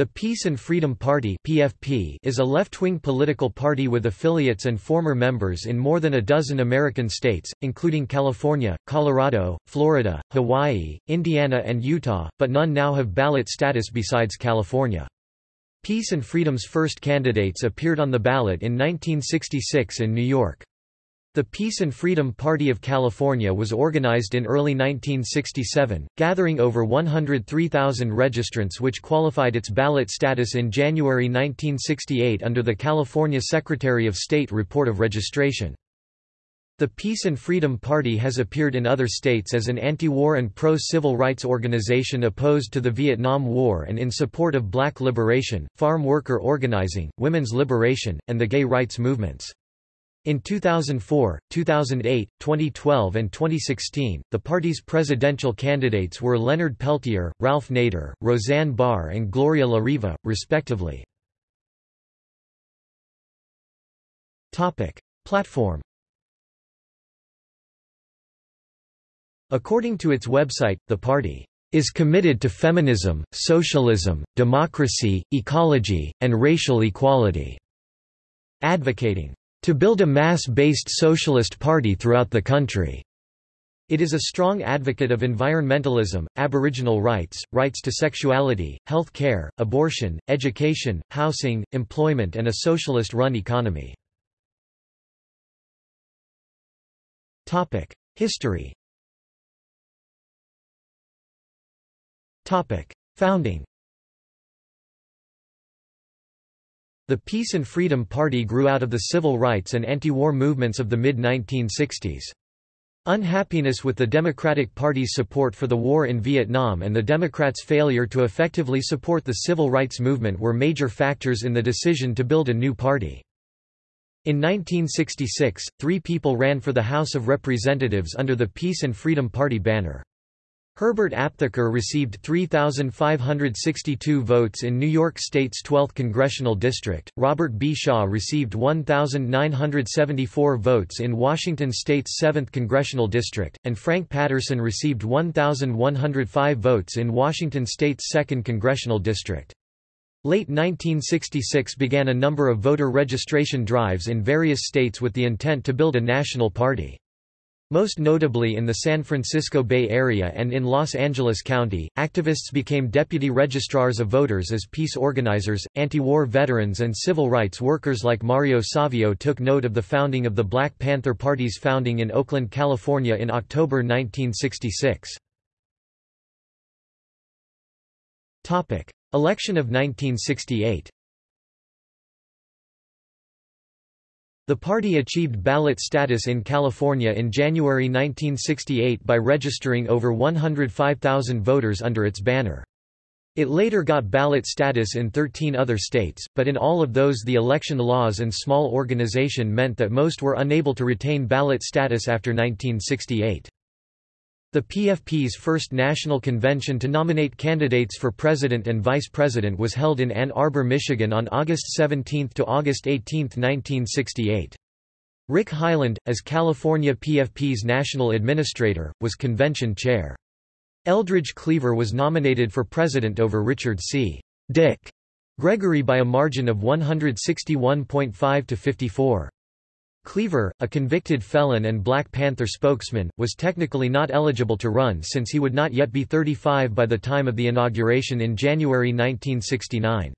The Peace and Freedom Party (PFP) is a left-wing political party with affiliates and former members in more than a dozen American states, including California, Colorado, Florida, Hawaii, Indiana and Utah, but none now have ballot status besides California. Peace and Freedom's first candidates appeared on the ballot in 1966 in New York. The Peace and Freedom Party of California was organized in early 1967, gathering over 103,000 registrants which qualified its ballot status in January 1968 under the California Secretary of State Report of Registration. The Peace and Freedom Party has appeared in other states as an anti-war and pro-civil rights organization opposed to the Vietnam War and in support of black liberation, farm worker organizing, women's liberation, and the gay rights movements. In 2004, 2008, 2012 and 2016, the party's presidential candidates were Leonard Peltier, Ralph Nader, Roseanne Barr and Gloria La Riva, respectively. Platform According to its website, the party is committed to feminism, socialism, democracy, ecology, and racial equality, advocating to build a mass-based socialist party throughout the country. It is a strong advocate of environmentalism, aboriginal rights, rights to sexuality, health care, abortion, education, housing, employment and a socialist-run economy. History Founding The Peace and Freedom Party grew out of the civil rights and anti-war movements of the mid-1960s. Unhappiness with the Democratic Party's support for the war in Vietnam and the Democrats' failure to effectively support the civil rights movement were major factors in the decision to build a new party. In 1966, three people ran for the House of Representatives under the Peace and Freedom Party banner. Herbert Aptheker received 3,562 votes in New York State's 12th congressional district, Robert B. Shaw received 1,974 votes in Washington State's 7th congressional district, and Frank Patterson received 1,105 votes in Washington State's 2nd congressional district. Late 1966 began a number of voter registration drives in various states with the intent to build a national party. Most notably in the San Francisco Bay Area and in Los Angeles County, activists became deputy registrars of voters as peace organizers, anti-war veterans and civil rights workers like Mario Savio took note of the founding of the Black Panther Party's founding in Oakland, California in October 1966. Election of 1968 The party achieved ballot status in California in January 1968 by registering over 105,000 voters under its banner. It later got ballot status in 13 other states, but in all of those the election laws and small organization meant that most were unable to retain ballot status after 1968. The PFP's first national convention to nominate candidates for president and vice president was held in Ann Arbor, Michigan on August 17 to August 18, 1968. Rick Hyland, as California PFP's national administrator, was convention chair. Eldridge Cleaver was nominated for president over Richard C. Dick Gregory by a margin of 161.5 to 54. Cleaver, a convicted felon and Black Panther spokesman, was technically not eligible to run since he would not yet be 35 by the time of the inauguration in January 1969.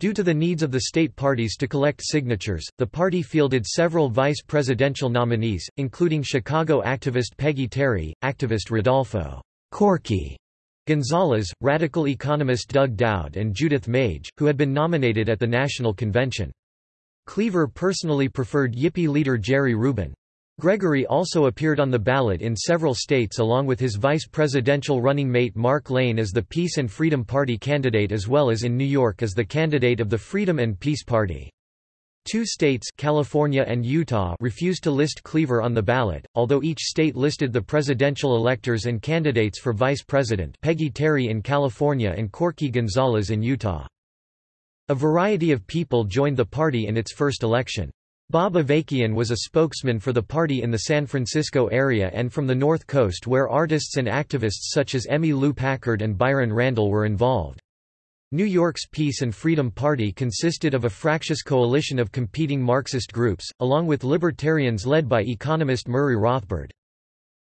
Due to the needs of the state parties to collect signatures, the party fielded several vice presidential nominees, including Chicago activist Peggy Terry, activist Rodolfo Corky Gonzalez, radical economist Doug Dowd and Judith Mage, who had been nominated at the national convention. Cleaver personally preferred Yippie leader Jerry Rubin. Gregory also appeared on the ballot in several states along with his vice presidential running mate Mark Lane as the Peace and Freedom Party candidate as well as in New York as the candidate of the Freedom and Peace Party. Two states California and Utah refused to list Cleaver on the ballot, although each state listed the presidential electors and candidates for vice president Peggy Terry in California and Corky Gonzalez in Utah. A variety of people joined the party in its first election. Bob Avakian was a spokesman for the party in the San Francisco area and from the North Coast where artists and activists such as Emmy Lou Packard and Byron Randall were involved. New York's Peace and Freedom Party consisted of a fractious coalition of competing Marxist groups, along with libertarians led by economist Murray Rothbard.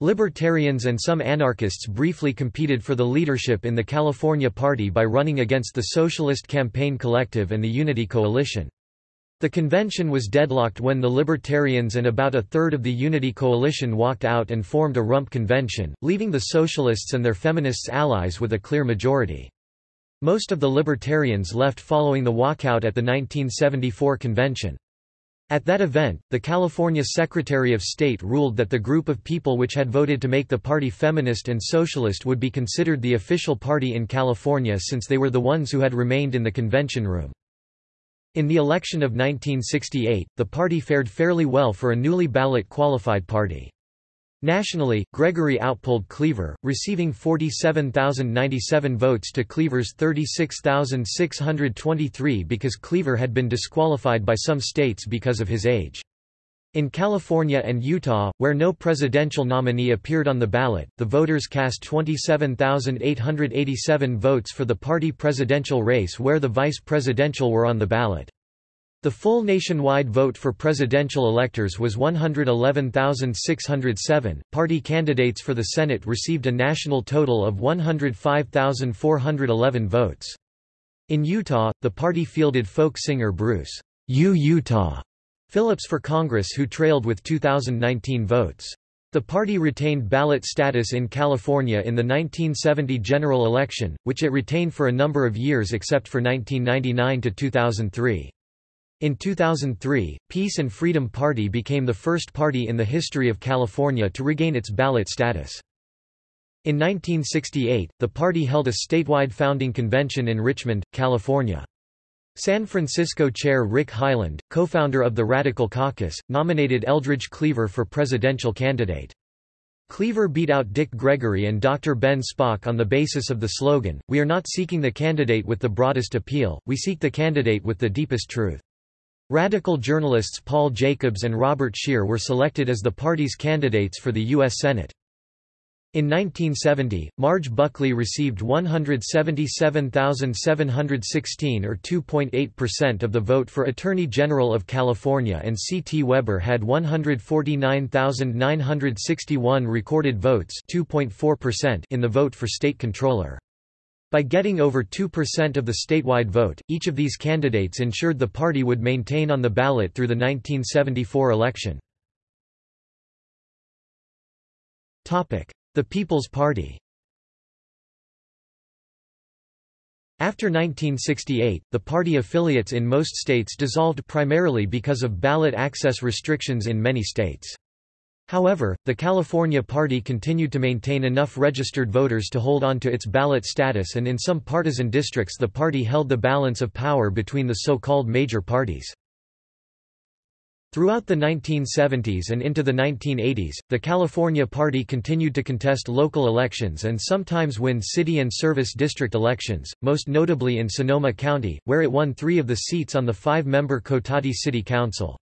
Libertarians and some anarchists briefly competed for the leadership in the California Party by running against the Socialist Campaign Collective and the Unity Coalition. The convention was deadlocked when the Libertarians and about a third of the Unity Coalition walked out and formed a rump convention, leaving the Socialists and their feminists allies with a clear majority. Most of the Libertarians left following the walkout at the 1974 convention. At that event, the California Secretary of State ruled that the group of people which had voted to make the party feminist and socialist would be considered the official party in California since they were the ones who had remained in the convention room. In the election of 1968, the party fared fairly well for a newly ballot qualified party. Nationally, Gregory outpolled Cleaver, receiving 47,097 votes to Cleaver's 36,623 because Cleaver had been disqualified by some states because of his age. In California and Utah, where no presidential nominee appeared on the ballot, the voters cast 27,887 votes for the party presidential race where the vice presidential were on the ballot. The full nationwide vote for presidential electors was 111,607. Party candidates for the Senate received a national total of 105,411 votes. In Utah, the party fielded folk singer Bruce U. Utah Phillips for Congress who trailed with 2019 votes. The party retained ballot status in California in the 1970 general election, which it retained for a number of years except for 1999 to 2003. In 2003, Peace and Freedom Party became the first party in the history of California to regain its ballot status. In 1968, the party held a statewide founding convention in Richmond, California. San Francisco Chair Rick Hyland, co-founder of the Radical Caucus, nominated Eldridge Cleaver for presidential candidate. Cleaver beat out Dick Gregory and Dr. Ben Spock on the basis of the slogan, We are not seeking the candidate with the broadest appeal, we seek the candidate with the deepest truth. Radical journalists Paul Jacobs and Robert Scheer were selected as the party's candidates for the U.S. Senate. In 1970, Marge Buckley received 177,716 or 2.8% of the vote for Attorney General of California and C. T. Weber had 149,961 recorded votes in the vote for state controller. By getting over 2% of the statewide vote, each of these candidates ensured the party would maintain on the ballot through the 1974 election. The People's Party After 1968, the party affiliates in most states dissolved primarily because of ballot access restrictions in many states. However, the California Party continued to maintain enough registered voters to hold on to its ballot status and in some partisan districts the party held the balance of power between the so-called major parties. Throughout the 1970s and into the 1980s, the California Party continued to contest local elections and sometimes win city and service district elections, most notably in Sonoma County, where it won three of the seats on the five-member Cotati City Council.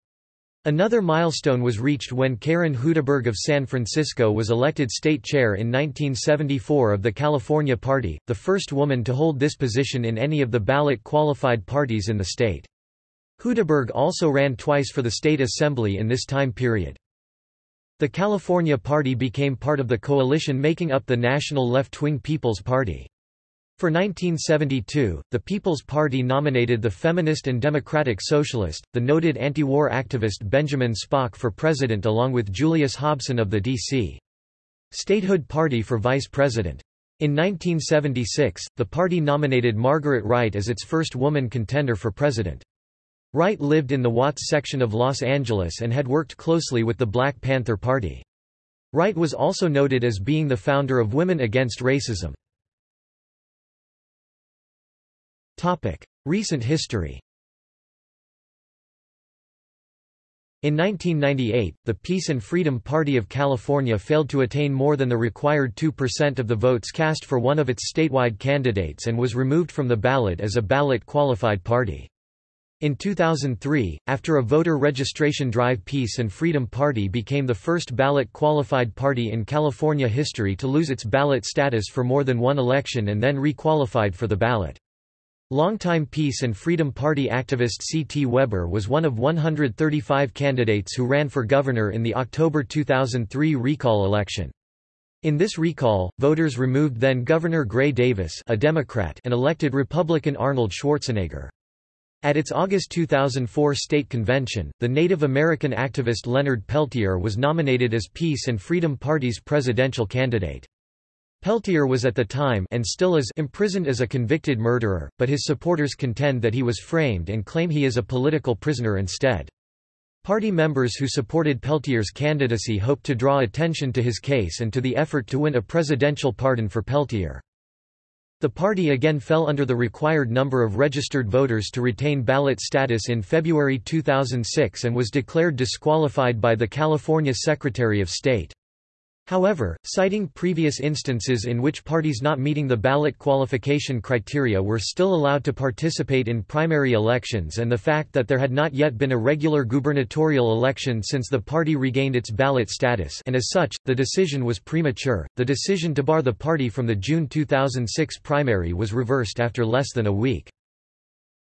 Another milestone was reached when Karen Hudaberg of San Francisco was elected state chair in 1974 of the California Party, the first woman to hold this position in any of the ballot-qualified parties in the state. Hudaberg also ran twice for the state assembly in this time period. The California Party became part of the coalition making up the national left-wing People's Party. For 1972, the People's Party nominated the feminist and democratic socialist, the noted anti-war activist Benjamin Spock for president along with Julius Hobson of the D.C. Statehood Party for vice president. In 1976, the party nominated Margaret Wright as its first woman contender for president. Wright lived in the Watts section of Los Angeles and had worked closely with the Black Panther Party. Wright was also noted as being the founder of Women Against Racism. Recent history In 1998, the Peace and Freedom Party of California failed to attain more than the required 2% of the votes cast for one of its statewide candidates and was removed from the ballot as a ballot-qualified party. In 2003, after a voter registration drive Peace and Freedom Party became the first ballot-qualified party in California history to lose its ballot status for more than one election and then re-qualified for the ballot. Longtime Peace and Freedom Party activist C. T. Weber was one of 135 candidates who ran for governor in the October 2003 recall election. In this recall, voters removed then-Governor Gray Davis a Democrat and elected Republican Arnold Schwarzenegger. At its August 2004 state convention, the Native American activist Leonard Peltier was nominated as Peace and Freedom Party's presidential candidate. Peltier was at the time and still is imprisoned as a convicted murderer, but his supporters contend that he was framed and claim he is a political prisoner instead. Party members who supported Peltier's candidacy hoped to draw attention to his case and to the effort to win a presidential pardon for Peltier. The party again fell under the required number of registered voters to retain ballot status in February 2006 and was declared disqualified by the California Secretary of State. However, citing previous instances in which parties not meeting the ballot qualification criteria were still allowed to participate in primary elections and the fact that there had not yet been a regular gubernatorial election since the party regained its ballot status and as such, the decision was premature. The decision to bar the party from the June 2006 primary was reversed after less than a week.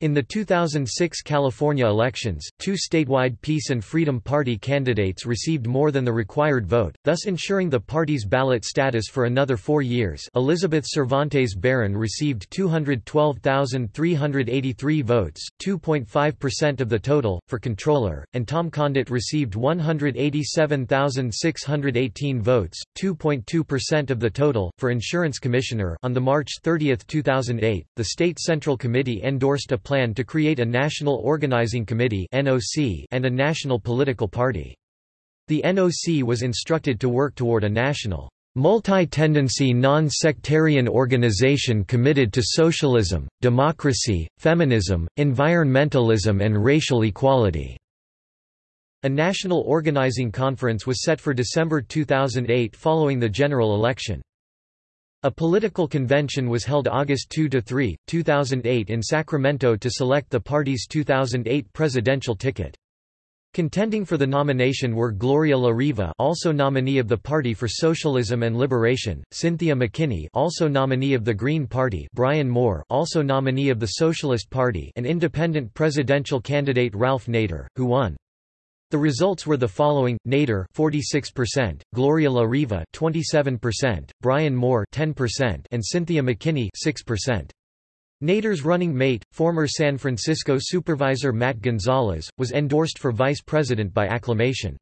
In the 2006 California elections, two statewide Peace and Freedom Party candidates received more than the required vote, thus ensuring the party's ballot status for another four years. Elizabeth Cervantes Barron received 212,383 votes 2.5% of the total, for controller, and Tom Condit received 187,618 votes 2.2% of the total, for insurance commissioner. On the March 30, 2008, the State Central Committee endorsed a plan to create a National Organizing Committee and a national political party. The NOC was instructed to work toward a national, multi-tendency non-sectarian organization committed to socialism, democracy, feminism, environmentalism and racial equality." A national organizing conference was set for December 2008 following the general election. A political convention was held August 2–3, 2008 in Sacramento to select the party's 2008 presidential ticket. Contending for the nomination were Gloria LaRiva also nominee of the Party for Socialism and Liberation, Cynthia McKinney also nominee of the Green Party Brian Moore also nominee of the Socialist Party and independent presidential candidate Ralph Nader, who won. The results were the following: Nader 46%, Gloria La Riva 27%, Brian Moore 10%, and Cynthia McKinney 6%. Nader's running mate, former San Francisco supervisor Matt Gonzalez, was endorsed for vice president by acclamation.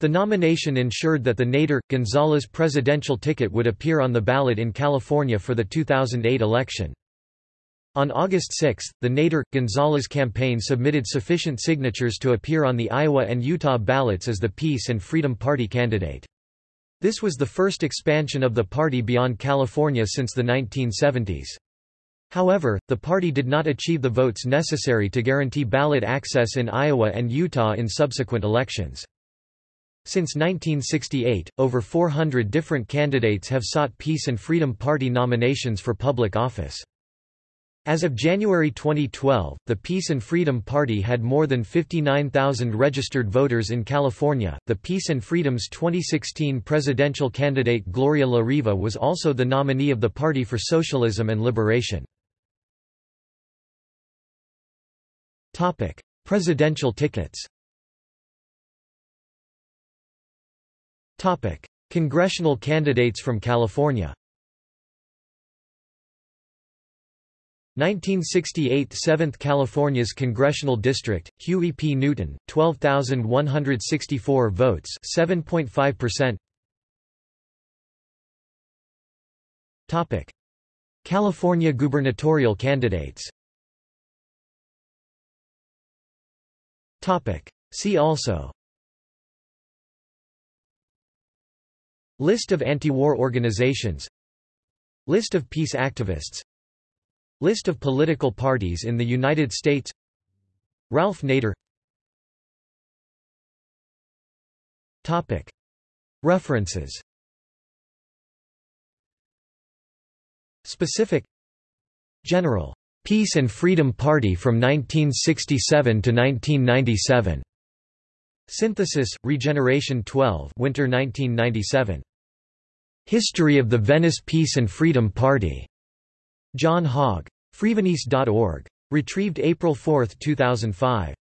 The nomination ensured that the Nader-Gonzalez presidential ticket would appear on the ballot in California for the 2008 election. On August 6, the Nader-Gonzalez campaign submitted sufficient signatures to appear on the Iowa and Utah ballots as the Peace and Freedom Party candidate. This was the first expansion of the party beyond California since the 1970s. However, the party did not achieve the votes necessary to guarantee ballot access in Iowa and Utah in subsequent elections. Since 1968, over 400 different candidates have sought Peace and Freedom Party nominations for public office. As of January 2012, the Peace and Freedom Party had more than 59,000 registered voters in California. The Peace and Freedom's 2016 presidential candidate Gloria La Riva was also the nominee of the Party for Socialism and Liberation. Topic: Presidential tickets. Topic: Congressional candidates from California. 1968 7th California's congressional district, Huey P. Newton, 12,164 votes 7.5%. Topic. California gubernatorial candidates Topic. See also List of anti-war organizations List of peace activists List of political parties in the United States Ralph Nader. References Specific General. Peace and Freedom Party from 1967 to 1997. Synthesis, Regeneration 12 Winter 1997. History of the Venice Peace and Freedom Party. John Hogg. Freevenice.org. Retrieved April 4, 2005.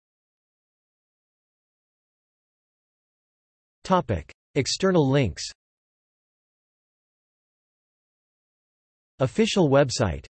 Topic. External links Official website